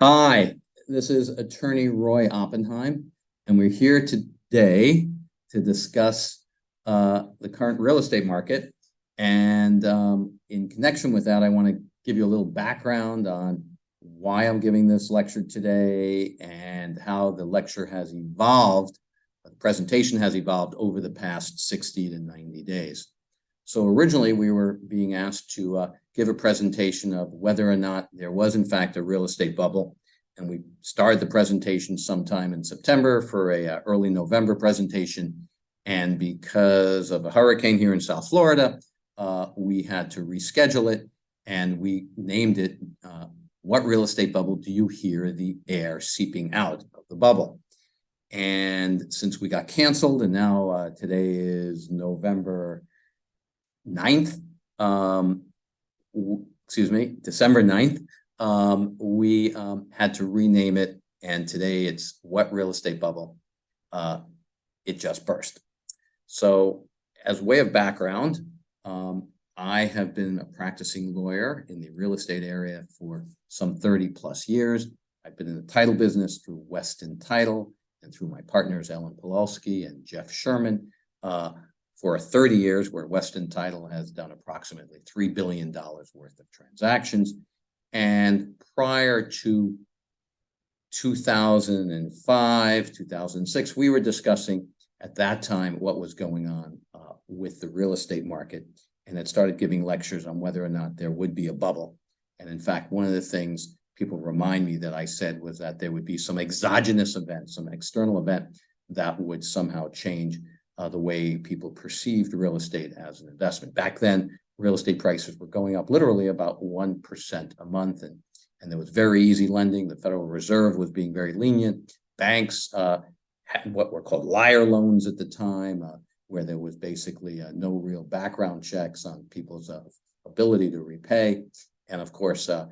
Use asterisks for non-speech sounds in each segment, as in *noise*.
Hi, this is attorney Roy Oppenheim, and we're here today to discuss uh, the current real estate market. And um, in connection with that, I want to give you a little background on why I'm giving this lecture today and how the lecture has evolved, the presentation has evolved over the past 60 to 90 days. So originally we were being asked to uh, give a presentation of whether or not there was in fact a real estate bubble. And we started the presentation sometime in September for a uh, early November presentation. And because of a hurricane here in South Florida, uh, we had to reschedule it and we named it, uh, what real estate bubble do you hear the air seeping out of the bubble? And since we got canceled and now uh, today is November 9th, um, excuse me, December 9th, um, we um, had to rename it. And today it's What Real Estate Bubble? Uh, it just burst. So as way of background, um, I have been a practicing lawyer in the real estate area for some 30 plus years. I've been in the title business through Weston Title and through my partners, Ellen Pawlowski and Jeff Sherman. Uh, for 30 years where Weston Title has done approximately $3 billion worth of transactions. And prior to 2005, 2006, we were discussing at that time what was going on uh, with the real estate market and had started giving lectures on whether or not there would be a bubble. And in fact, one of the things people remind me that I said was that there would be some exogenous event, some external event that would somehow change uh, the way people perceived real estate as an investment. Back then, real estate prices were going up literally about 1% a month. And, and there was very easy lending. The Federal Reserve was being very lenient. Banks uh, had what were called liar loans at the time, uh, where there was basically uh, no real background checks on people's uh, ability to repay. And of course, uh,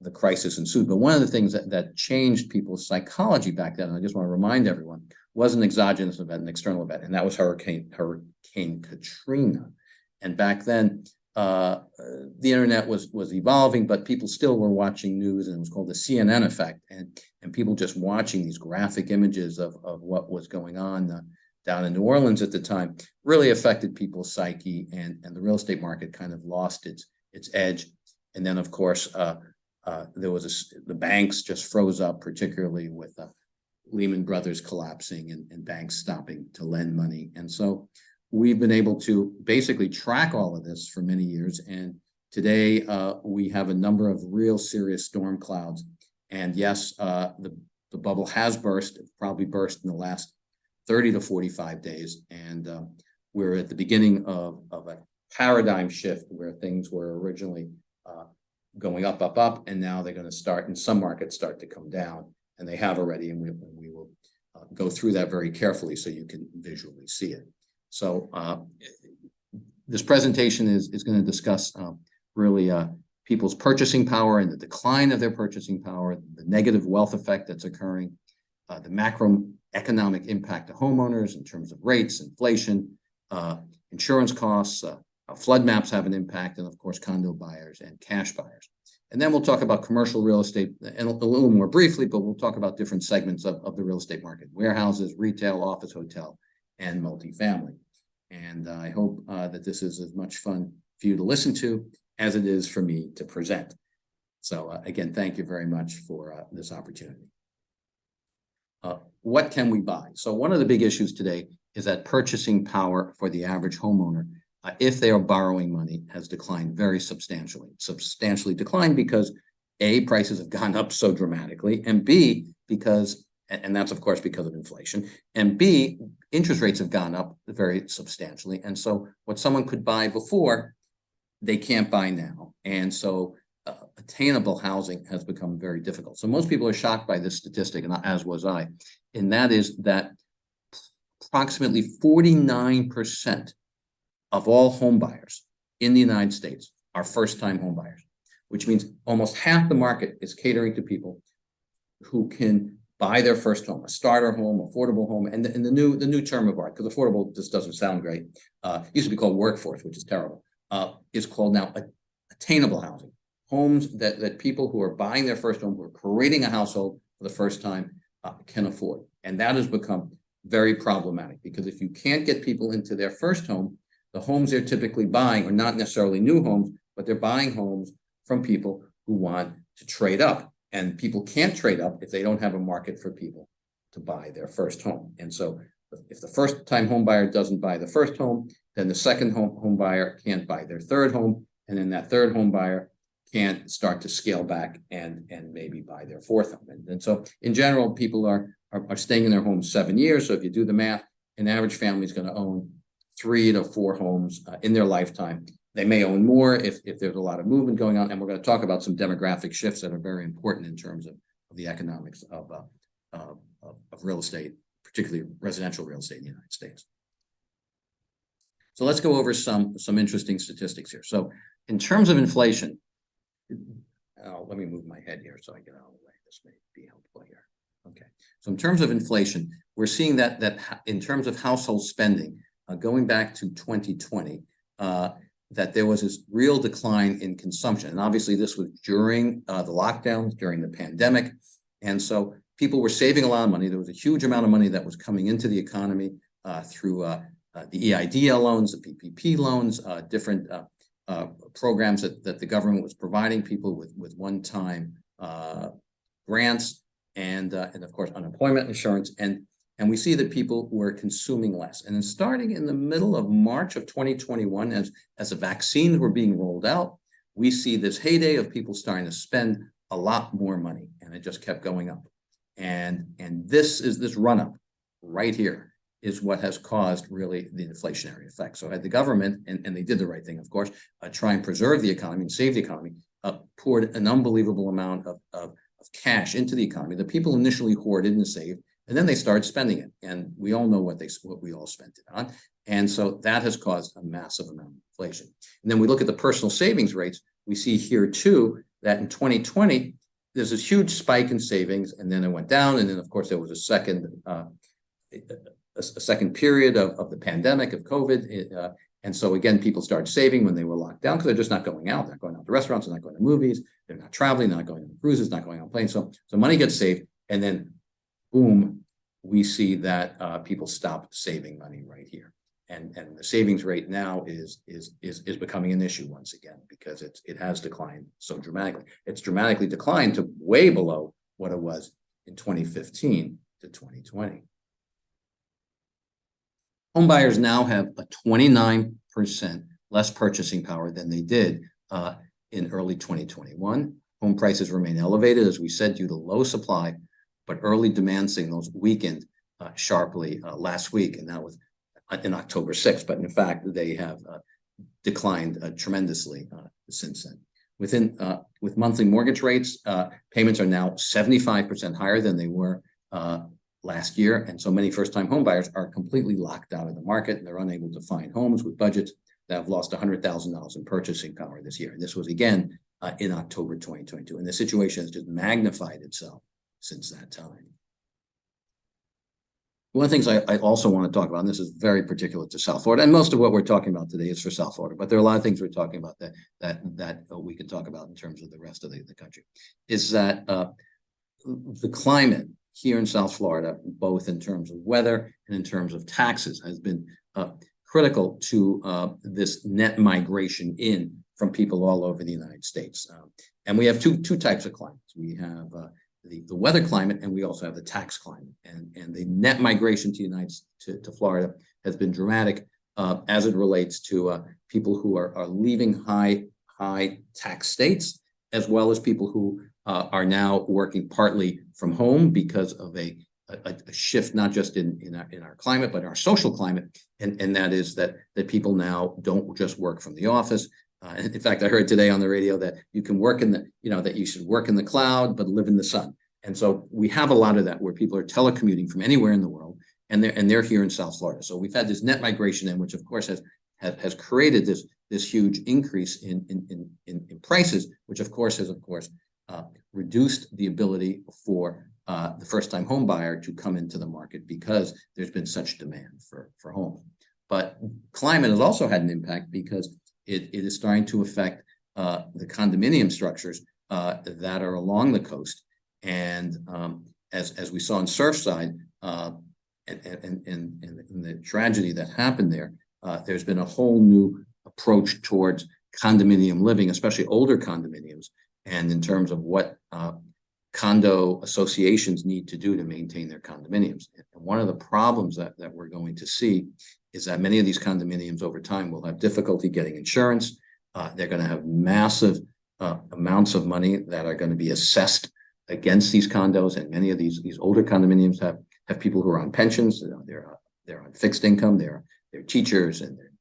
the crisis ensued. But one of the things that, that changed people's psychology back then, and I just want to remind everyone, was an exogenous event, an external event, and that was Hurricane Hurricane Katrina. And back then, uh, the internet was was evolving, but people still were watching news, and it was called the CNN effect, and and people just watching these graphic images of of what was going on uh, down in New Orleans at the time really affected people's psyche, and and the real estate market kind of lost its its edge. And then, of course, uh, uh there was a, the banks just froze up, particularly with uh, Lehman Brothers collapsing and, and banks stopping to lend money. And so we've been able to basically track all of this for many years. And today uh, we have a number of real serious storm clouds. And yes, uh, the, the bubble has burst, it probably burst in the last 30 to 45 days. And uh, we're at the beginning of, of a paradigm shift where things were originally uh, going up, up, up, and now they're going to start in some markets start to come down and they have already, and we, we will uh, go through that very carefully so you can visually see it. So uh, this presentation is, is going to discuss uh, really uh, people's purchasing power and the decline of their purchasing power, the negative wealth effect that's occurring, uh, the macroeconomic impact to homeowners in terms of rates, inflation, insurance costs, flood maps have an impact, and of course, condo buyers and cash buyers. And then we'll talk about commercial real estate and a little more briefly, but we'll talk about different segments of, of the real estate market, warehouses, retail, office, hotel, and multifamily. And uh, I hope uh, that this is as much fun for you to listen to as it is for me to present. So uh, again, thank you very much for uh, this opportunity. Uh, what can we buy? So one of the big issues today is that purchasing power for the average homeowner uh, if they are borrowing money, has declined very substantially. Substantially declined because A, prices have gone up so dramatically, and B, because, and that's of course because of inflation, and B, interest rates have gone up very substantially. And so what someone could buy before, they can't buy now. And so uh, attainable housing has become very difficult. So most people are shocked by this statistic, and as was I, and that is that approximately 49% of all home buyers in the United States are first-time home buyers, which means almost half the market is catering to people who can buy their first home, a starter home, affordable home, and the, and the new the new term of art, because affordable just doesn't sound great. Uh, used to be called workforce, which is terrible. Uh, is called now attainable housing. homes that, that people who are buying their first home, who are creating a household for the first time, uh, can afford. And that has become very problematic because if you can't get people into their first home, the homes they're typically buying are not necessarily new homes, but they're buying homes from people who want to trade up. And people can't trade up if they don't have a market for people to buy their first home. And so if the first time home buyer doesn't buy the first home, then the second home, home buyer can't buy their third home. And then that third home buyer can't start to scale back and, and maybe buy their fourth home. And, and so in general, people are, are, are staying in their homes seven years. So if you do the math, an average family is going to own three to four homes uh, in their lifetime. They may own more if, if there's a lot of movement going on. And we're going to talk about some demographic shifts that are very important in terms of, of the economics of, uh, of, of real estate, particularly residential real estate in the United States. So let's go over some, some interesting statistics here. So in terms of inflation, oh, let me move my head here so I get out of the way. This may be helpful here. Okay. So in terms of inflation, we're seeing that, that in terms of household spending, uh, going back to 2020, uh, that there was this real decline in consumption. And obviously this was during uh, the lockdowns, during the pandemic. And so people were saving a lot of money. There was a huge amount of money that was coming into the economy uh, through uh, uh, the EIDL loans, the PPP loans, different programs that, that the government was providing people with, with one-time grants and, and of course, unemployment insurance. And and we see that people were consuming less. And then starting in the middle of March of 2021, as, as the vaccines were being rolled out, we see this heyday of people starting to spend a lot more money. And it just kept going up. And, and this is this run up right here is what has caused really the inflationary effect. So had the government, and, and they did the right thing, of course, uh, try and preserve the economy and save the economy, uh, poured an unbelievable amount of, of, of cash into the economy. The people initially hoarded and saved, and then they started spending it. And we all know what they what we all spent it on. And so that has caused a massive amount of inflation. And then we look at the personal savings rates, we see here too that in 2020, there's this huge spike in savings and then it went down. And then of course there was a second uh, a, a, second period of, of the pandemic of COVID. Uh, and so again, people started saving when they were locked down because they're just not going out, they're not going out to restaurants, they're not going to movies, they're not traveling, they're not going on cruises, not going on planes. So, so money gets saved and then boom, we see that uh, people stop saving money right here. And, and the savings rate now is, is, is, is becoming an issue once again, because it's, it has declined so dramatically. It's dramatically declined to way below what it was in 2015 to 2020. Home buyers now have a 29% less purchasing power than they did uh, in early 2021. Home prices remain elevated, as we said, due to low supply but early demand signals weakened uh, sharply uh, last week, and that was uh, in October 6th. But in fact, they have uh, declined uh, tremendously uh, since then. Within with monthly mortgage rates, payments are now 75% higher than they were last year, and so many first-time homebuyers are completely locked out of the market, and they're unable to find homes with budgets that have lost $100,000 in purchasing power this year. And this was again in October 2022, and the situation has just magnified itself since that time. One of the things I, I, also want to talk about, and this is very particular to South Florida, and most of what we're talking about today is for South Florida, but there are a lot of things we're talking about that that that we can talk about in terms of the rest of the, the country, is that uh, the climate here in South Florida, both in terms of weather and in terms of taxes, has been uh, critical to uh, this net migration in from people all over the United States. Um, and we have two two types of climates. We have uh, the, the weather climate and we also have the tax climate. And, and the net migration to United to, to Florida has been dramatic uh, as it relates to uh, people who are, are leaving high high tax states as well as people who uh, are now working partly from home because of a, a, a, shift not just in in our, in our climate but our social climate. And and that is that that people now don't just work from the office uh, in fact, I heard today on the radio that you can work in the, you know, that you should work in the cloud, but live in the sun. And so we have a lot of that where people are telecommuting from anywhere in the world and they're, and they're here in South Florida. So we've had this net migration in, which of course has, has, has created this, this huge increase in, in, in, in prices, which of course has, of course, uh, reduced the ability for uh, the first time home buyer to come into the market because there's been such demand for, for homes. But climate has also had an impact because it, it is starting to affect uh, the condominium structures uh, that are along the coast. And um, as, as we saw in Surfside, uh, and, and, and, and the tragedy that happened there, uh, there's been a whole new approach towards condominium living, especially older condominiums, and in terms of what uh, condo associations need to do to maintain their condominiums. And one of the problems that, that we're going to see is that many of these condominiums over time will have difficulty getting insurance. Uh, they're going to have massive uh, amounts of money that are going to be assessed against these condos. And many of these, these older condominiums have, have people who are on pensions. They're, they're on fixed income. They're, they're teachers and they're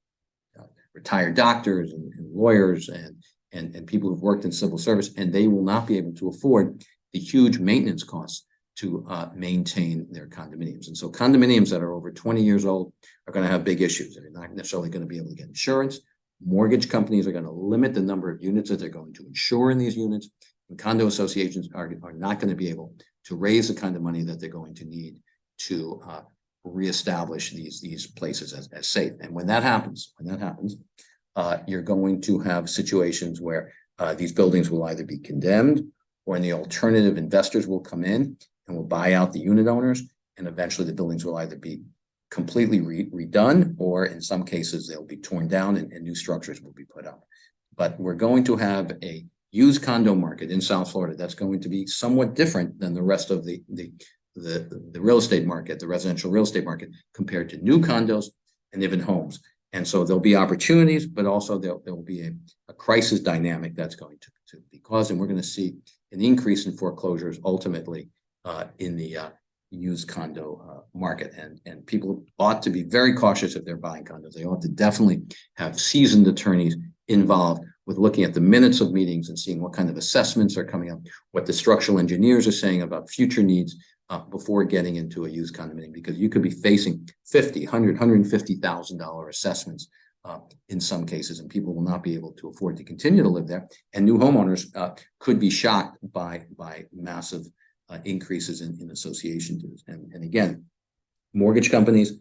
uh, retired doctors and, and lawyers and, and, and people who've worked in civil service, and they will not be able to afford the huge maintenance costs to uh, maintain their condominiums. And so condominiums that are over 20 years old are going to have big issues. They're not necessarily going to be able to get insurance. Mortgage companies are going to limit the number of units that they're going to insure in these units. And condo associations are, are not going to be able to raise the kind of money that they're going to need to uh, reestablish these, these places as, as safe. And when that happens, when that happens, uh, you're going to have situations where uh, these buildings will either be condemned or in the alternative investors will come in and will buy out the unit owners. And eventually the buildings will either be completely re redone, or in some cases, they'll be torn down and, and new structures will be put up. But we're going to have a used condo market in South Florida that's going to be somewhat different than the rest of the, the, the, the real estate market, the residential real estate market, compared to new condos and even homes. And so there'll be opportunities, but also there, there will be a, a crisis dynamic that's going to, to be caused. And we're going to see an increase in foreclosures ultimately uh, in the uh, used condo uh, market. And, and people ought to be very cautious if they're buying condos. They ought to definitely have seasoned attorneys involved with looking at the minutes of meetings and seeing what kind of assessments are coming up, what the structural engineers are saying about future needs uh, before getting into a used condominium, because you could be facing 50, 100, $150,000 assessments uh, in some cases, and people will not be able to afford to continue to live there. And new homeowners uh, could be shocked by, by massive uh, increases in, in association dues. And, and again, mortgage companies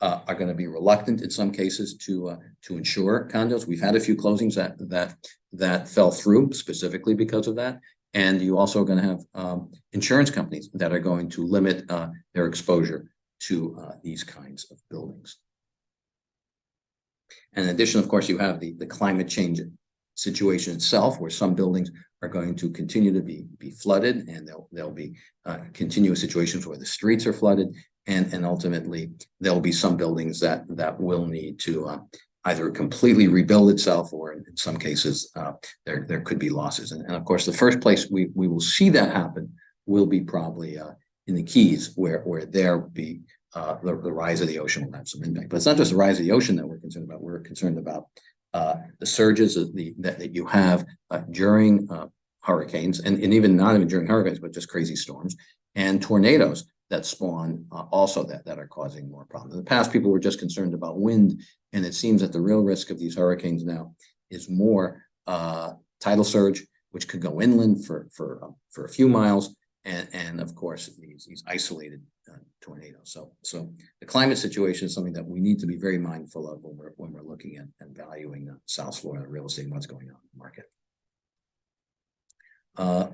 uh, are going to be reluctant in some cases to uh, to insure condos. We've had a few closings that that that fell through specifically because of that. And you also are going to have um, insurance companies that are going to limit uh, their exposure to these kinds of buildings. And in addition, of course, you have the, the climate change situation itself, where some buildings are going to continue to be, be flooded and there'll, there'll be uh, continuous situations where the streets are flooded. And, and ultimately, there'll be some buildings that, that will need to uh, either completely rebuild itself or in some cases, uh, there, there could be losses. And, and, of course, the first place we, we will see that happen will be probably uh, in the Keys, where, where there be uh, the, the rise of the ocean will have some impact. But it's not just the rise of the ocean that we're concerned about. We're concerned about uh, the surges the, that, that you have uh, during uh, hurricanes and, and even not even during hurricanes, but just crazy storms and tornadoes that spawn uh, also that, that are causing more problems. In the past, people were just concerned about wind, and it seems that the real risk of these hurricanes now is more uh, tidal surge, which could go inland for, for, uh, for a few miles, and, and of course, these, these isolated tornadoes. So, so the climate situation is something that we need to be very mindful of when we're, when we're looking at and valuing uh, South Florida real estate and what's going on in the market. Uh,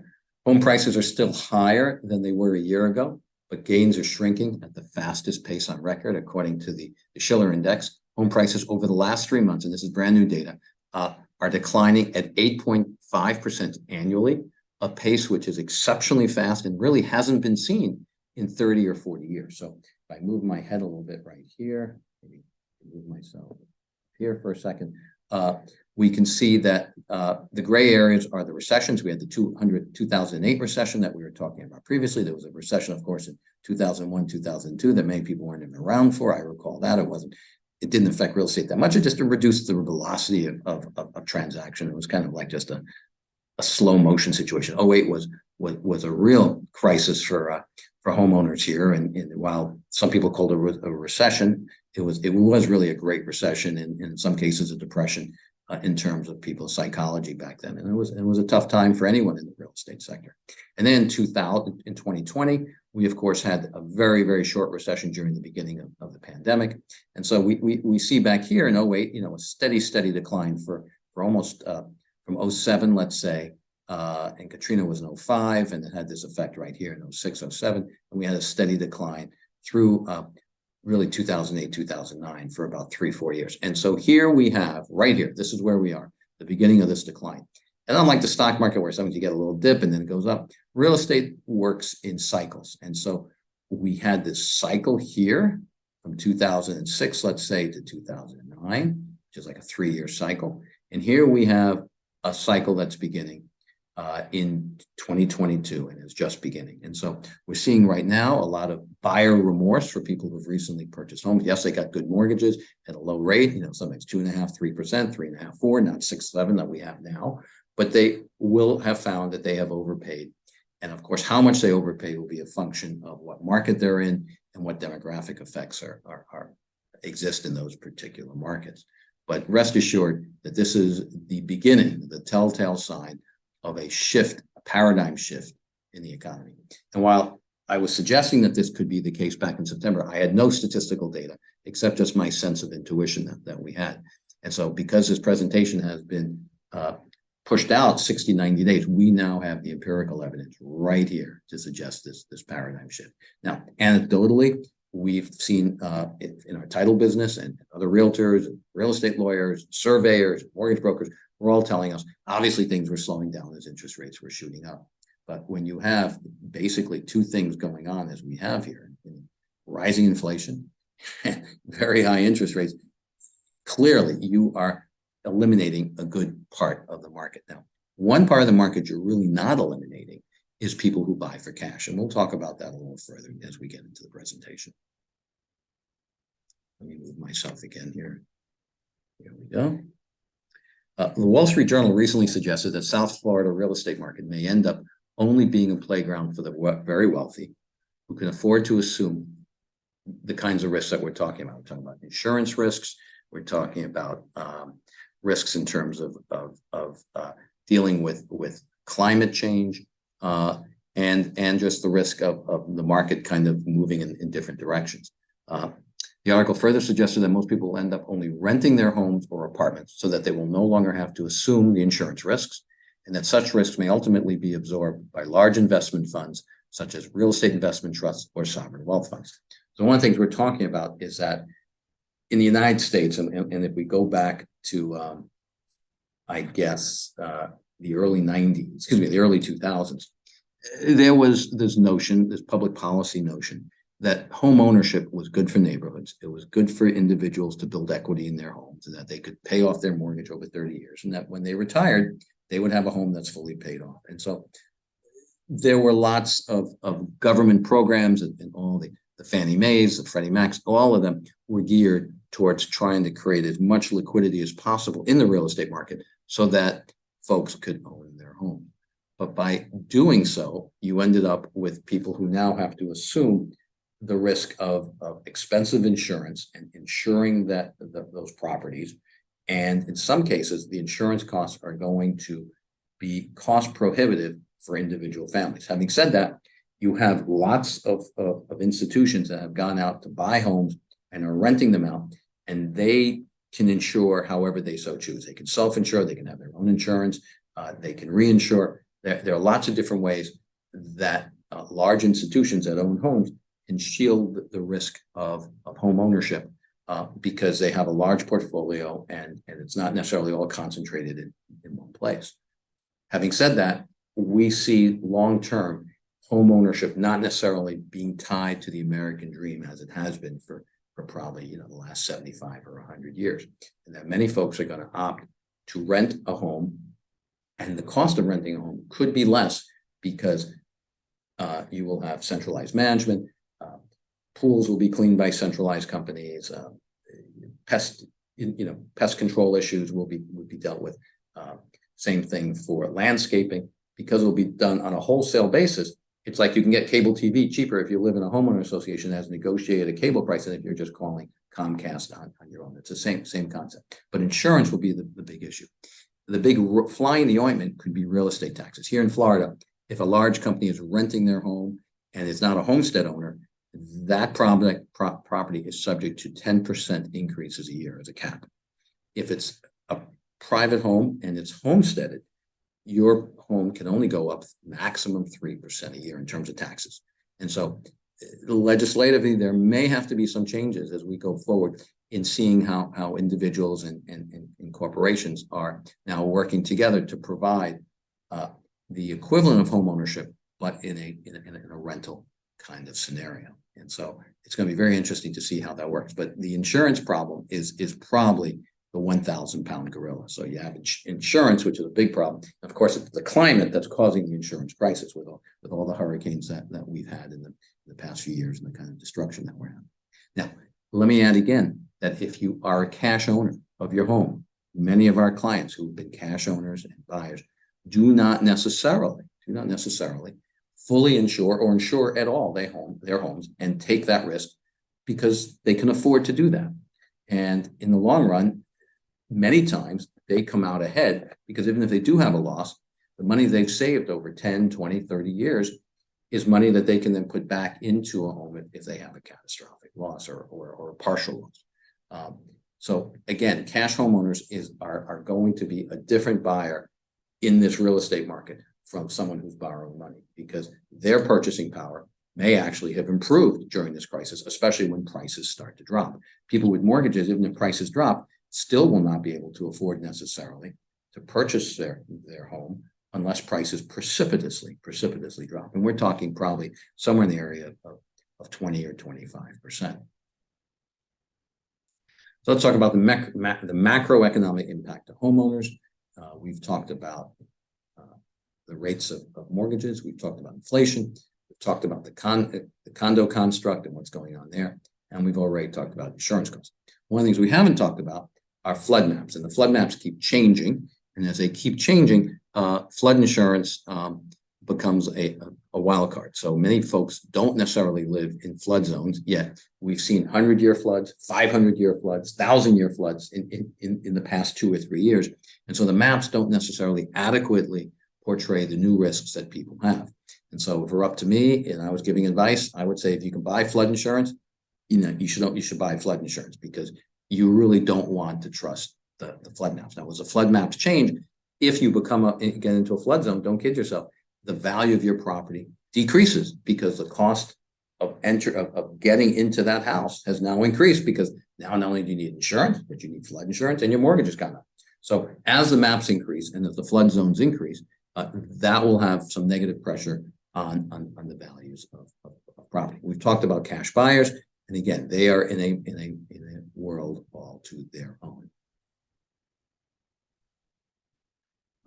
home prices are still higher than they were a year ago, but gains are shrinking at the fastest pace on record, according to the, the Shiller Index. Home prices over the last three months, and this is brand new data, uh, are declining at 8.5% annually, a pace which is exceptionally fast and really hasn't been seen in 30 or 40 years. So if I move my head a little bit right here, maybe move myself here for a second, uh, we can see that uh, the gray areas are the recessions. We had the 200, 2008 recession that we were talking about previously. There was a recession, of course, in 2001, 2002 that many people weren't even around for. I recall that. It wasn't, it didn't affect real estate that much. It just reduced the velocity of, of, of, of transaction. It was kind of like just a, a slow motion situation. 08 was, was, was a real crisis for, uh, for homeowners here. And, and, while some people called it a, a recession, it was, it was really a great recession and in some cases a depression uh, in terms of people's psychology back then. And it was it was a tough time for anyone in the real estate sector. And then 2000 in 2020, we of course had a very, very short recession during the beginning of, of the pandemic. And so we, we we see back here in 08, you know, a steady, steady decline for for almost uh, from 07, let's say, uh, and Katrina was in 05, and it had this effect right here in 06, 07, and we had a steady decline through, uh, really 2008, 2009 for about three, four years. And so here we have, right here, this is where we are, the beginning of this decline. And unlike the stock market where sometimes you get a little dip and then it goes up, real estate works in cycles. And so we had this cycle here from two thousand and six, let's say, to two thousand and nine, which is like a three-year cycle. And here we have a cycle that's beginning uh, in twenty twenty-two and is just beginning. And so we're seeing right now a lot of buyer remorse for people who've recently purchased homes. Yes, they got good mortgages at a low rate, you know, sometimes two and a half, three percent, three and a half, four, not six, seven that we have now. But they will have found that they have overpaid. And of course, how much they overpay will be a function of what market they're in and what demographic effects are, are, are exist in those particular markets. But rest assured that this is the beginning, the telltale sign of a shift, a paradigm shift in the economy. And while I was suggesting that this could be the case back in September, I had no statistical data except just my sense of intuition that, that we had. And so because this presentation has been uh, pushed out 60, 90 days, we now have the empirical evidence right here to suggest this, this paradigm shift. Now, anecdotally, we've seen uh, in, in our title business and other realtors, real estate lawyers, surveyors, mortgage brokers, we're all telling us, obviously things were slowing down as interest rates were shooting up. But when you have basically two things going on as we have here, rising inflation, *laughs* very high interest rates, clearly you are eliminating a good part of the market. Now, one part of the market you're really not eliminating is people who buy for cash. And we'll talk about that a little further as we get into the presentation. Let me move myself again here. Here we go. Uh, the Wall Street Journal recently suggested that South Florida real estate market may end up only being a playground for the very wealthy who can afford to assume the kinds of risks that we're talking about. We're talking about insurance risks. We're talking about um, risks in terms of, of, of uh, dealing with, with climate change uh, and, and just the risk of, of the market kind of moving in, in different directions. Uh, the article further suggested that most people will end up only renting their homes or apartments so that they will no longer have to assume the insurance risks and that such risks may ultimately be absorbed by large investment funds such as real estate investment trusts or sovereign wealth funds. So one of the things we're talking about is that in the United States, and, and if we go back to, um, I guess, uh, the early 90s, excuse me, the early 2000s, there was this notion, this public policy notion that home ownership was good for neighborhoods. It was good for individuals to build equity in their homes and that they could pay off their mortgage over 30 years and that when they retired, they would have a home that's fully paid off. And so there were lots of, of government programs and, and all the, the Fannie Mae's, the Freddie Macs, all of them were geared towards trying to create as much liquidity as possible in the real estate market so that folks could own their home. But by doing so, you ended up with people who now have to assume the risk of, of expensive insurance and ensuring that the, those properties. And in some cases, the insurance costs are going to be cost prohibitive for individual families. Having said that, you have lots of, of, of institutions that have gone out to buy homes and are renting them out, and they can insure however they so choose. They can self-insure, they can have their own insurance, uh, they can reinsure. There, there are lots of different ways that uh, large institutions that own homes and shield the risk of, of home ownership uh, because they have a large portfolio and, and it's not necessarily all concentrated in, in one place. Having said that, we see long-term home ownership not necessarily being tied to the American dream as it has been for, for probably you know the last 75 or 100 years. And that many folks are going to opt to rent a home and the cost of renting a home could be less because uh, you will have centralized management, pools will be cleaned by centralized companies. Uh, pest, you know, pest control issues will be will be dealt with. Uh, same thing for landscaping because it will be done on a wholesale basis. It's like you can get cable TV cheaper if you live in a homeowner association that has negotiated a cable price than if you're just calling Comcast on, on your own. It's the same same concept. But insurance will be the, the big issue. The big fly in the ointment could be real estate taxes. Here in Florida, if a large company is renting their home and it's not a homestead owner, that property, pro property is subject to ten percent increases a year as a cap. If it's a private home and it's homesteaded, your home can only go up maximum three percent a year in terms of taxes. And so uh, legislatively, there may have to be some changes as we go forward in seeing how, how individuals and, and, and- and corporations are now working together to provide uh, the equivalent of homeownership, but in a, in a- in a rental kind of scenario. And so it's going to be very interesting to see how that works. But the insurance problem is, is probably the one thousand pound gorilla. So you have ins- insurance, which is a big problem. Of course, it's the climate that's causing the insurance crisis with all, with all the hurricanes that, that we've had in the, in the past few years and the kind of destruction that we're having. Now, let me add again, that if you are a cash owner of your home, many of our clients who've been cash owners and buyers do not necessarily, do not necessarily fully insure or insure at all their home, their homes and take that risk because they can afford to do that. And in the long run, many times they come out ahead because even if they do have a loss, the money they've saved over 10, 20, 30 years is money that they can then put back into a home if- they have a catastrophic loss or, or, or a partial loss. Um, so again, cash homeowners is, are, are going to be a different buyer in this real estate market from someone who's borrowing money because their purchasing power may actually have improved during this crisis, especially when prices start to drop. People with mortgages, even if prices drop, still will not be able to afford necessarily to purchase their, their home unless prices precipitously, precipitously drop. And we're talking probably somewhere in the area of, of twenty or twenty-five percent. So let's talk about the mac, ma- the macroeconomic impact to homeowners. Uh, we've talked about the rates of, of mortgages. We've talked about inflation. We've talked about the con, the condo construct and what's going on there. And we've already talked about insurance costs. One of the things we haven't talked about are flood maps, and the flood maps keep changing. And as they keep changing, uh, flood insurance, um, becomes a, a wild card. So many folks don't necessarily live in flood zones, yet we've seen hundred-year floods, five hundred-year floods, thousand-year floods in, in, in, in the past two or three years. And so the maps don't necessarily adequately portray the new risks that people have. And so if it were up to me and I was giving advice, I would say if you can buy flood insurance, you know, you should, you should buy flood insurance because you really don't want to trust the, the flood maps. Now, as the flood maps change, if you become a, eh, get into a flood zone, don't kid yourself, the value of your property decreases because the cost of enter, of, of getting into that house has now increased because now not only do you need insurance, but you need flood insurance and your mortgage has gone up. So as the maps increase and as the flood zones increase, uh, that will have some negative pressure on, on, on the values of, of, of property. We've talked about cash buyers, and again, they are in a, in a, in a world all to their own.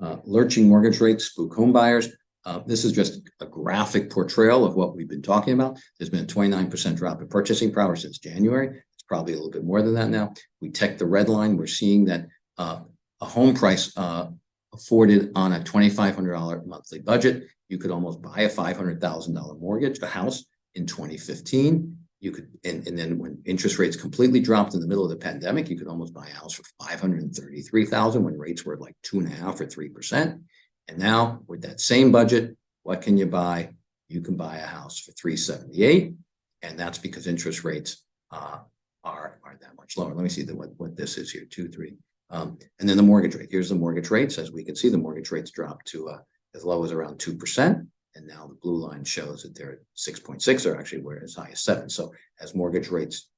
Uh, lurching mortgage rates spook home buyers. Uh, this is just a graphic portrayal of what we've been talking about. There's been a twenty-nine percent drop in purchasing power since January. It's probably a little bit more than that now. We check the red line. We're seeing that uh, a home price uh, afforded on a twenty-five hundred dollar monthly budget, you could almost buy a five hundred thousand dollar mortgage, a house in twenty fifteen. You could, and, and then when interest rates completely dropped in the middle of the pandemic, you could almost buy a house for five hundred and thirty-three thousand when rates were like two and a half or three percent. And now with that same budget, what can you buy? You can buy a house for three seventy-eight. And that's because interest rates uh are are that much lower. Let me see the what what this is here, two, three. Um, and then the mortgage rate. Here's the mortgage rates. As we can see, the mortgage rates dropped to uh as low as around two percent. And now the blue line shows that they're at six point six or actually we're as high as seven. So as mortgage rates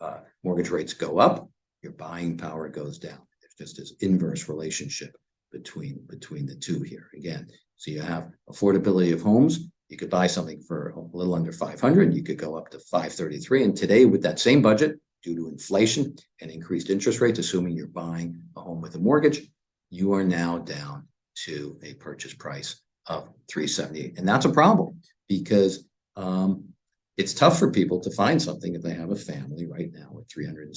uh mortgage rates go up, your buying power goes down. There's just this inverse relationship between between the two here again. So you have affordability of homes. You could buy something for a little under five hundred, you could go up to five thirty-three. And today with that same budget, due to inflation and increased interest rates, assuming you're buying a home with a mortgage, you are now down to a purchase price of three seventy-eight. And that's a problem because um it's tough for people to find something if they have a family right now three hundred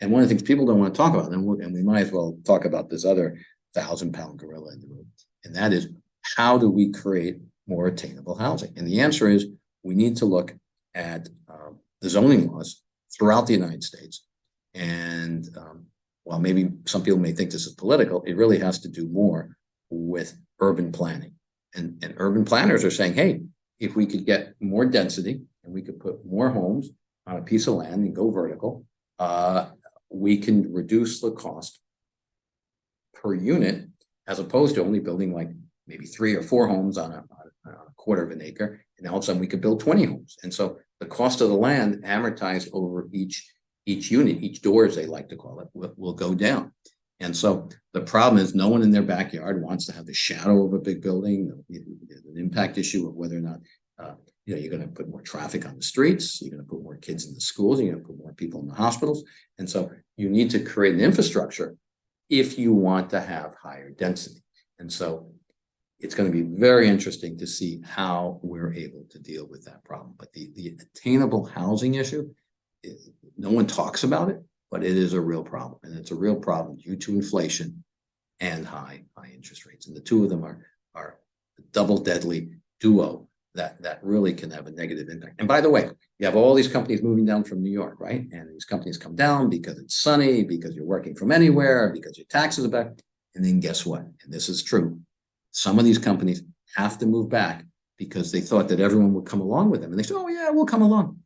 and one of the things people don't want to talk about, and and we might as well talk about this other thousand pound gorilla in the room, and that is how do we create more attainable housing? And the answer is we need to look at um, the zoning laws throughout the United States. And um, while maybe some people may think this is political, it really has to do more with urban planning. And, and urban planners are saying, hey, if we could get more density and we could put more homes on a piece of land and go vertical, uh, we can reduce the cost per unit, as opposed to only building like maybe three or four homes on a, on a- quarter of an acre. And all of a sudden we could build twenty homes. And so the cost of the land amortized over each, each unit, each door, as they like to call it, will, will go down. And so the problem is no one in their backyard wants to have the shadow of a big building, an impact issue of whether or not, uh, you know, you're gonna put more traffic on the streets, you're gonna put more kids in the schools, you're gonna put more people in the hospitals. And so you need to create an infrastructure if you want to have higher density. And so it's gonna be very interesting to see how we're able to deal with that problem. But the, the attainable housing issue, it- no one talks about it, but it is a real problem. And it's a real problem due to inflation and high, high interest rates. And the two of them are, are a double deadly duo that, that really can have a negative impact. And by the way, you have all these companies moving down from New York, right? And these companies come down because it's sunny, because you're working from anywhere, because your taxes are back. And then guess what? And this is true. Some of these companies have to move back because they thought that everyone would come along with them. And they said, oh yeah, we'll come along.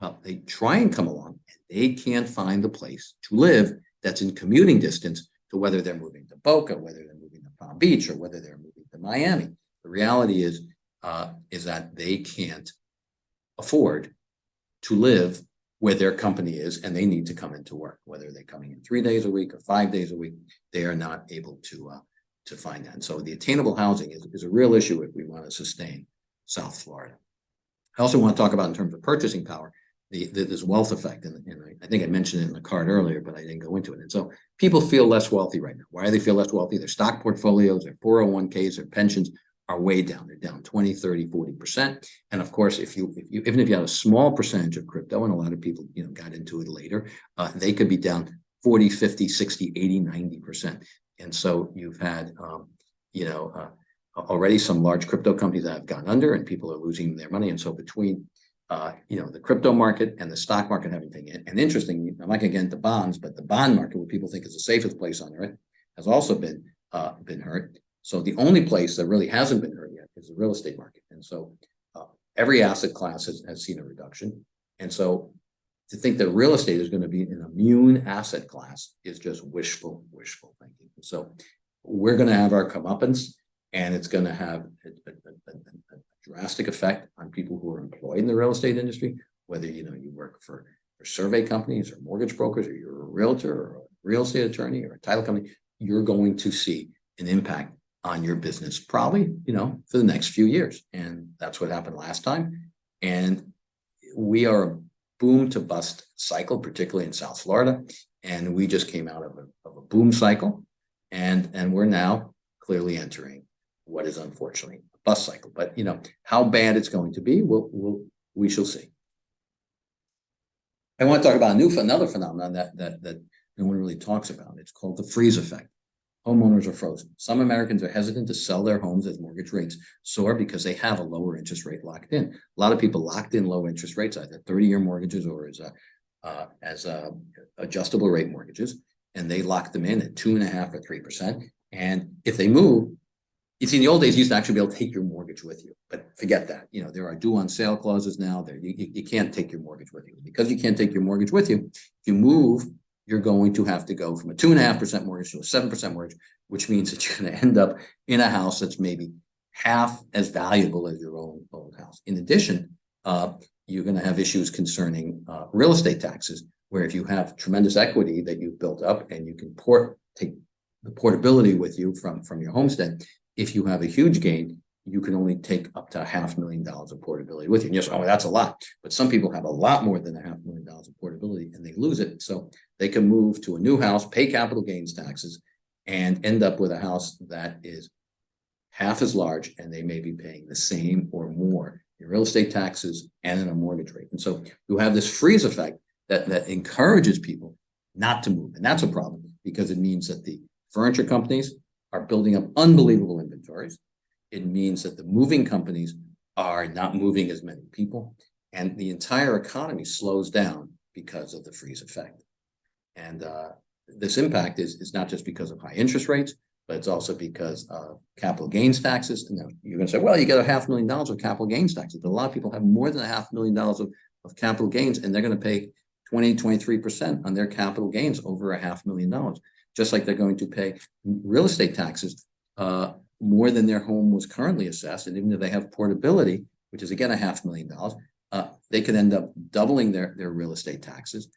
Well, they try and come along and they can't find the place to live that's in commuting distance to whether they're moving to Boca, whether they're moving to Palm Beach, or whether they're moving to Miami. The reality is, uh, is that they can't afford to live where their company is and they need to come into work, whether they're coming in three days a week or five days a week, they are not able to, uh, to find that. And so the attainable housing is, is a real issue if we want to sustain South Florida. I also want to talk about in terms of purchasing power, the, the this wealth effect, and, and I, I think I mentioned it in the card earlier, but I didn't go into it. And so people feel less wealthy right now. Why do they feel less wealthy? Their stock portfolios, their 401ks, their pensions are way down. They're down 20, 30, 40%. And of course, if you, if you, even if you had a small percentage of crypto, and a lot of people, you know, got into it later, uh, they could be down 40, 50, 60, 80, 90%. And so you've had, um, you know, uh, already some large crypto companies that have gone under and people are losing their money. And so between, uh, you know, the crypto market and the stock market and everything, and, interesting, I'm not gonna get into bonds, but the bond market, what people think is the safest place on earth, has also been, uh, been hurt. So the only place that really hasn't been hurt yet is the real estate market. And so, uh, every asset class has, has seen a reduction. And so to think that real estate is going to be an immune asset class is just wishful, wishful thinking. So we're going to have our comeuppance and it's going to have a, a- a- a- drastic effect on people who are employed in the real estate industry, whether, you know, you work for, for survey companies or mortgage brokers, or you're a realtor or a real estate attorney or a title company, you're going to see an impact on your business, probably, you know, for the next few years. And that's what happened last time. And we are boom to bust cycle, particularly in South Florida. And we just came out of a, of a boom cycle. And, and we're now clearly entering what is unfortunately a bust cycle. But, you know, how bad it's going to be, we'll, we'll, we shall see. I want to talk about a new, another phenomenon that, that, that no one really talks about. It's called the freeze effect. Homeowners are frozen. Some Americans are hesitant to sell their homes as mortgage rates soar because they have a lower interest rate locked in. A lot of people locked in low interest rates, either thirty-year mortgages or as a, uh, as a adjustable rate mortgages. And they lock them in at two and a half or three percent. And if they move, you see, in the old days, you used to actually be able to take your mortgage with you, but forget that. You know, there are due on sale clauses now there. You, you, you can't take your mortgage with you. Because you can't take your mortgage with you, if you move, you're going to have to go from a two and a half percent mortgage to a seven percent mortgage, which means that you're gonna end up in a house that's maybe half as valuable as your own old house. In addition, uh, you're gonna have issues concerning, uh, real estate taxes, where if you have tremendous equity that you've built up and you can port, take the portability with you from, from your homestead, if you have a huge gain, you can only take up to a half million dollars of portability with you. And yes, oh, that's a lot. But some people have a lot more than a half million dollars of portability and they lose it. So they can move to a new house, pay capital gains taxes, and end up with a house that is half as large and they may be paying the same or more in real estate taxes and in a mortgage rate. And so you have this freeze effect that, that encourages people not to move. And that's a problem because it means that the furniture companies are building up unbelievable inventories. It means that the moving companies are not moving as many people and the entire economy slows down because of the freeze effect. And uh, this impact is, is not just because of high interest rates, but it's also because of capital gains taxes. And you're gonna say, well, you get a half million dollars of capital gains taxes, but a lot of people have more than a half million dollars of, of capital gains and they're gonna pay 20, 23% on their capital gains over a half million dollars. just like they're going to pay real estate taxes uh, more than their home was currently assessed, and even if they have portability, which is again a half million dollars, uh, they could end up doubling their, their real estate taxes,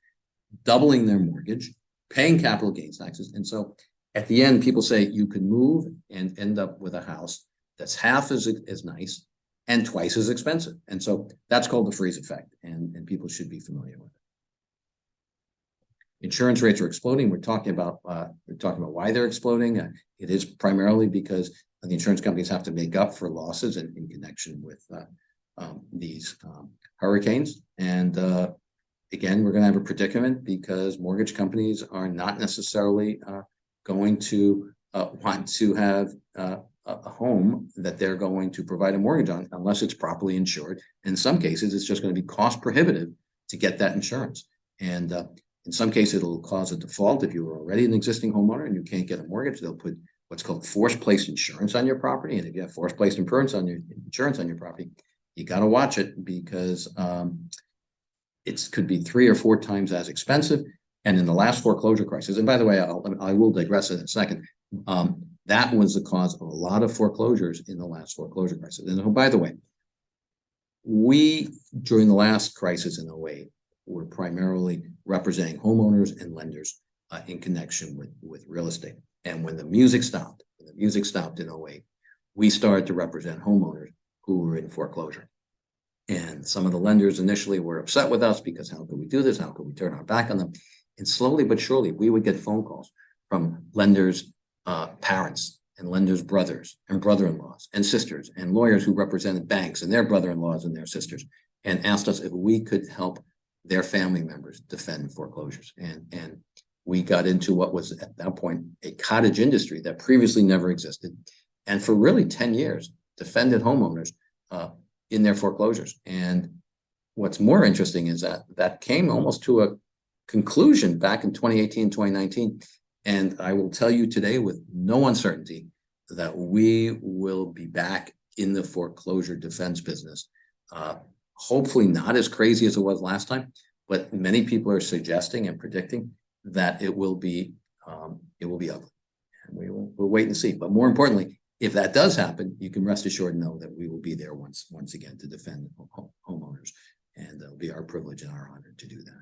doubling their mortgage, paying capital gains taxes. And so at the end, people say you can move and end up with a house that's half as, as nice and twice as expensive. And so that's called the freeze effect, and, and people should be familiar with it. Insurance rates are exploding. We're talking about, uh, we're talking about why they're exploding. Uh, it is primarily because the insurance companies have to make up for losses in, in connection with, uh, um, these, um, hurricanes. And, uh, again, we're gonna have a predicament because mortgage companies are not necessarily, uh, going to, uh, want to have, uh, a, home that they're going to provide a mortgage on unless it's properly insured. In some cases, it's just gonna be cost prohibitive to get that insurance. And, uh, in some cases, it'll cause a default if you were already an existing homeowner and you can't get a mortgage. They'll put what's called forced placed insurance on your property. And if you have forced placed insurance on your insurance on your property, you got to watch it because um, it could be three or four times as expensive. And in the last foreclosure crisis, and by the way, I'll, I will digress in a second. Um, that was the cause of a lot of foreclosures in the last foreclosure crisis. And oh, by the way, we during the last crisis in 08 were primarily representing homeowners and lenders uh, in connection with, with real estate. And when the music stopped, when the music stopped in 08, we started to represent homeowners who were in foreclosure. And some of the lenders initially were upset with us because how could we do this? How could we turn our back on them? And slowly but surely, we would get phone calls from lenders' uh, parents and lenders' brothers and brother-in-laws and sisters and lawyers who represented banks and their brother-in-laws and their sisters and asked us if we could help their family members defend foreclosures. And, and we got into what was at that point a cottage industry that previously never existed. And for really 10 years, defended homeowners uh, in their foreclosures. And what's more interesting is that that came almost to a conclusion back in 2018, 2019. And I will tell you today with no uncertainty that we will be back in the foreclosure defense business uh, hopefully not as crazy as it was last time, but many people are suggesting and predicting that it will be um, it will be ugly. And we will we'll wait and see. But more importantly, if that does happen, you can rest assured know that we will be there once once again to defend home, homeowners, and it'll be our privilege and our honor to do that.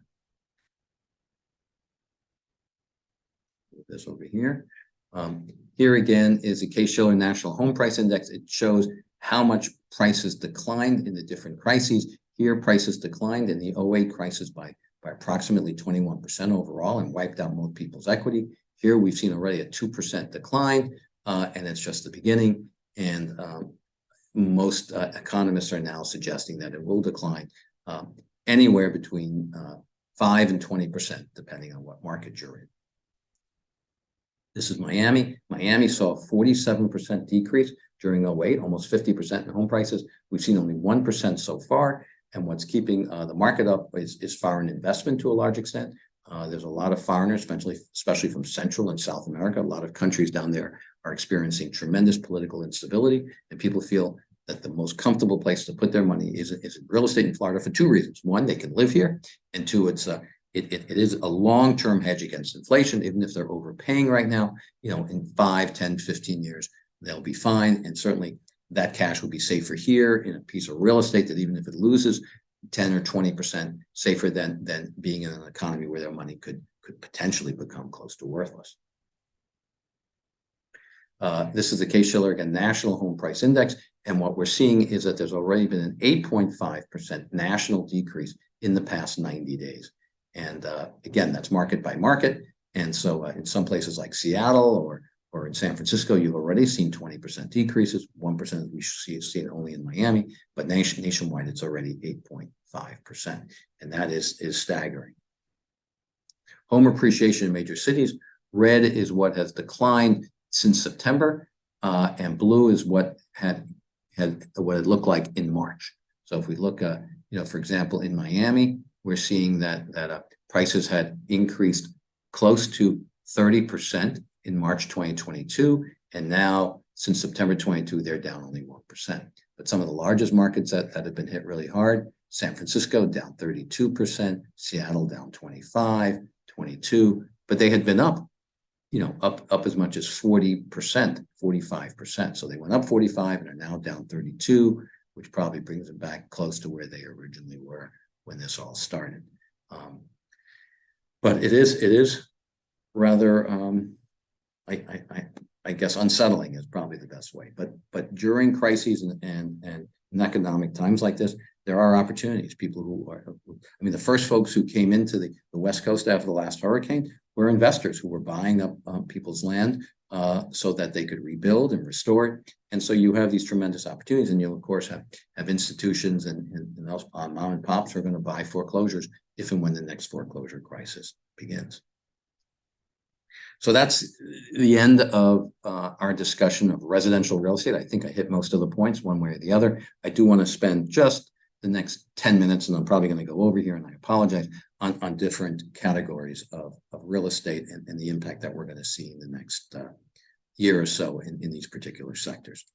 This over here. Um, here again is a Case-Shiller National Home Price Index. It shows how much prices declined in the different crises. Here, prices declined in the 08 crisis by, by approximately 21% overall and wiped out most people's equity. Here, we've seen already a 2% decline, uh, and it's just the beginning. And um, most uh, economists are now suggesting that it will decline um, anywhere between uh, 5 and 20%, depending on what market you're in. This is Miami. Miami saw a 47% decrease during 08, almost 50% in home prices. We've seen only 1% so far. And what's keeping uh, the market up is, is foreign investment to a large extent. Uh, there's a lot of foreigners, especially, especially from Central and South America. A lot of countries down there are experiencing tremendous political instability, and people feel that the most comfortable place to put their money is, is real estate in Florida for two reasons. One, they can live here, and two, it's a, it, it, it is a long-term hedge against inflation, even if they're overpaying right now, you know, in 5, 10, 15 years, they'll be fine. And certainly that cash will be safer here in a piece of real estate that even if it loses 10 or 20% safer than, than being in an economy where their money could, could potentially become close to worthless. Uh, this is the Case-Shiller again National Home Price Index. And what we're seeing is that there's already been an 8.5% national decrease in the past 90 days. And uh, again, that's market by market. And so uh, in some places like Seattle or or in San Francisco, you've already seen 20% decreases, 1% we see see it only in Miami, but nation, nationwide, it's already 8.5%. And that is, is staggering. Home appreciation in major cities, red is what has declined since September, uh, and blue is what had, had what it looked like in March. So if we look, uh, you know, for example, in Miami, we're seeing that, that uh, prices had increased close to 30% in March 2022. And now since September 22, they're down only 1%. But some of the largest markets that, that have been hit really hard, San Francisco down 32%, Seattle down 25, 22, but they had been up you know, up, up as much as forty percent, forty-five percent. So they went up forty-five and are now down thirty-two, which probably brings them back close to where they originally were when this all started. Um, But it is, it is rather, um, I, I, I, I guess unsettling is probably the best way, but, but during crises and, and, and in economic times like this, there are opportunities, people who are, I mean, the first folks who came into the, the West Coast after the last hurricane were investors who were buying up, um, people's land, uh, so that they could rebuild and restore it. And so you have these tremendous opportunities and you of course have, have institutions and, and, and uh, mom and pops are gonna buy foreclosures if and when the next foreclosure crisis begins. So that's the end of uh, our discussion of residential real estate. I think I hit most of the points one way or the other. I do want to spend just the next ten minutes, and I'm probably going to go over here, and I apologize, on, on different categories of, of real estate and, and the impact that we're going to see in the next uh, year or so in, in these particular sectors.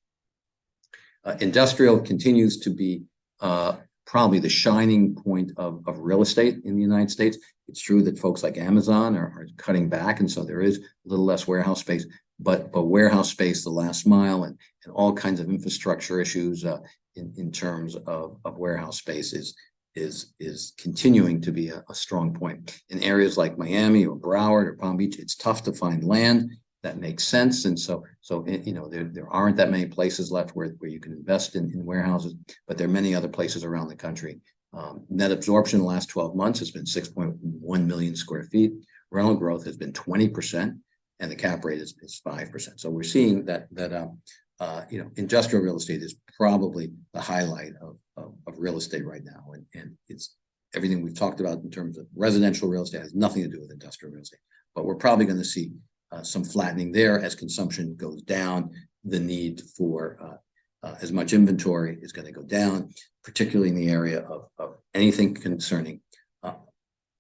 Uh, industrial continues to be uh, probably the shining point of, of real estate in the United States. It's true that folks like Amazon are, are cutting back, and so there is a little less warehouse space, but, but warehouse space, the last mile and, and all kinds of infrastructure issues uh, in, in terms of, of warehouse space is, is, is continuing to be a, a strong point. In areas like Miami or Broward or Palm Beach, it's tough to find land that makes sense. And so, so, eh, you know, there, there aren't that many places left where, where you can invest in, in warehouses, but there are many other places around the country. Um, net absorption in the last twelve months has been six point one million square feet. Rental growth has been twenty percent and the cap rate is, is five percent. So we're seeing that, that, um, uh, you know, industrial real estate is probably the highlight of, of, of real estate right now. And, and it's everything we've talked about in terms of residential real estate has nothing to do with industrial real estate. But we're probably going to see uh, some flattening there as consumption goes down. The need for uh, uh, as much inventory is going to go down, particularly in the area of, of anything concerning uh,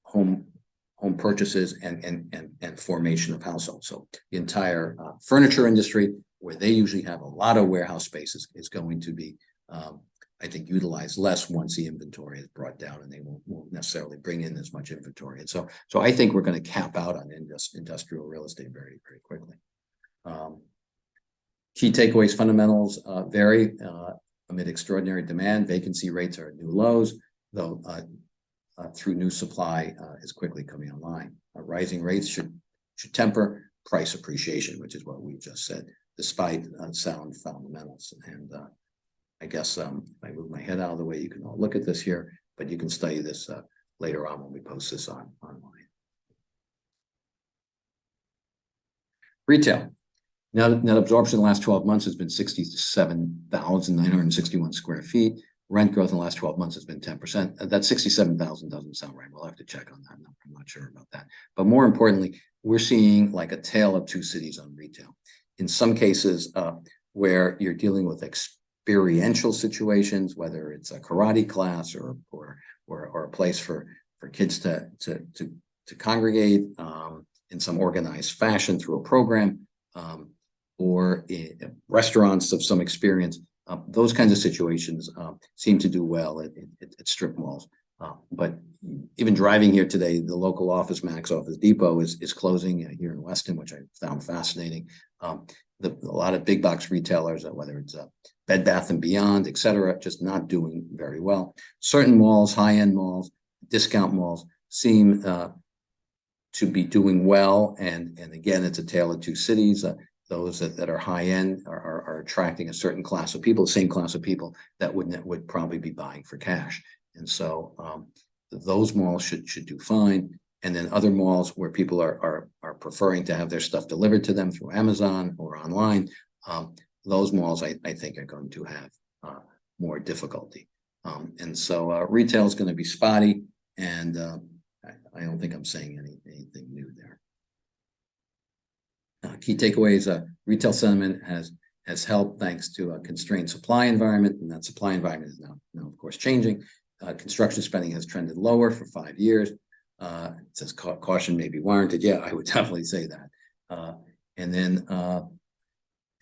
home home purchases and, and, and, and formation of households. So the entire uh, furniture industry, where they usually have a lot of warehouse spaces, is going to be, um, I think, utilized less once the inventory is brought down and they won't, won't necessarily bring in as much inventory. And so, so I think we're going to cap out on indus- industrial real estate very, very quickly. Um, key takeaways, fundamentals uh, vary uh, amid extraordinary demand. Vacancy rates are at new lows, though uh, uh, through new supply uh, is quickly coming online. Uh, rising rates should should temper price appreciation, which is what we just said, despite uh, sound fundamentals. And uh, I guess um, if I move my head out of the way, you can all look at this here, but you can study this uh, later on when we post this on online. Retail. Net, net absorption in the last twelve months has been sixty-seven thousand nine hundred and sixty-one square feet. Rent growth in the last twelve months has been ten percent. That sixty-seven thousand doesn't sound right. We'll have to check on that. I'm not sure about that. But more importantly, we're seeing like a tale of two cities on retail. In some cases, uh, where you're dealing with experiential situations, whether it's a karate class or or or, or a place for for kids to to to to congregate um, in some organized fashion through a program, um, or in restaurants of some experience. Uh, those kinds of situations uh, seem to do well at, at, at strip malls. Uh, but even driving here today, the local office, Max Office Depot, is is closing uh, here in Weston, which I found fascinating. Um, the, a lot of big box retailers, uh, whether it's uh, Bed Bath and Beyond, et cetera, just not doing very well. Certain malls, high end malls, discount malls, seem uh, to be doing well. And and again, it's a tale of two cities. Uh, those that, that are high end are, are, are attracting a certain class of people, the same class of people that would would probably be buying for cash. And so um, those malls should should do fine. And then other malls where people are are are preferring to have their stuff delivered to them through Amazon or online, um, those malls I, I think are going to have uh, more difficulty. Um, and so uh, retail is going to be spotty, and uh, I, I don't think I'm saying any, anything new there. Uh, key takeaways, uh, retail sentiment has has helped thanks to a constrained supply environment, and that supply environment is now, now of course, changing. Uh, construction spending has trended lower for five years. Uh, it says ca caution may be warranted. Yeah, I would *laughs* definitely say that. Uh, and then, uh,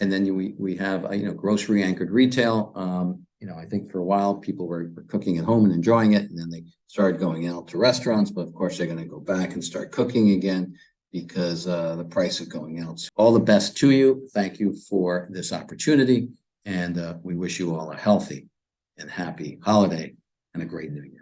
and then we we have uh, you know grocery anchored retail. Um, you know, I think for a while people were, were cooking at home and enjoying it, and then they started going out to restaurants. But of course, they're going to go back and start cooking again. because uh, the price of going out. So All the best to you. Thank you for this opportunity. And we wish you all a healthy and happy holiday and a great new year.